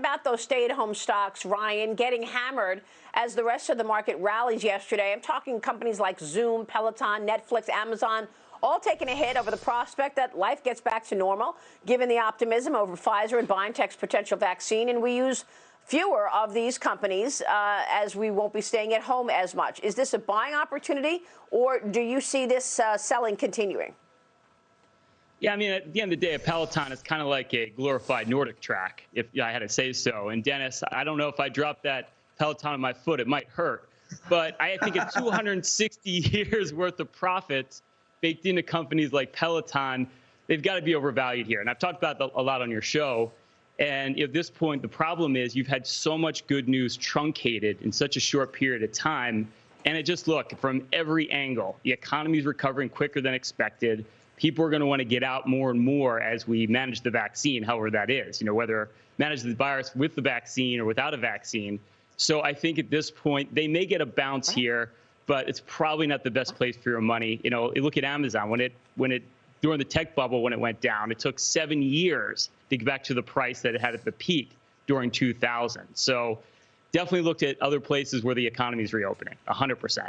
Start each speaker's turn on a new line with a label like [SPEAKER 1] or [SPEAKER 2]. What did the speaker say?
[SPEAKER 1] about those stay-at-home stocks, Ryan, getting hammered as the rest of the market rallies yesterday? I'm talking companies like Zoom, Peloton, Netflix, Amazon, all taking a hit over the prospect that life gets back to normal, given the optimism over Pfizer and BioNTech's potential vaccine. And we use fewer of these companies uh, as we won't be staying at home as much. Is this a buying opportunity, or do you see this uh, selling continuing?
[SPEAKER 2] Yeah, I mean, at the end of the day, a Peloton is kind of like a glorified NordicTrack, if I had to say so. And Dennis, I don't know if I drop that Peloton on my foot, it might hurt. But I think at 260 years worth of profits baked into companies like Peloton, they've got to be overvalued here. And I've talked about that a lot on your show. And at this point, the problem is you've had so much good news truncated in such a short period of time. And it just look from every angle, the economy is recovering quicker than expected. People are going to want to get out more and more as we manage the vaccine, however that is, you know, whether manage the virus with the vaccine or without a vaccine. So I think at this point, they may get a bounce here, but it's probably not the best place for your money. You know, look at Amazon when it when it during the tech bubble when it went down, it took seven years to get back to the price that it had at the peak during 2000. So definitely looked at other places where the economy is reopening, 100%.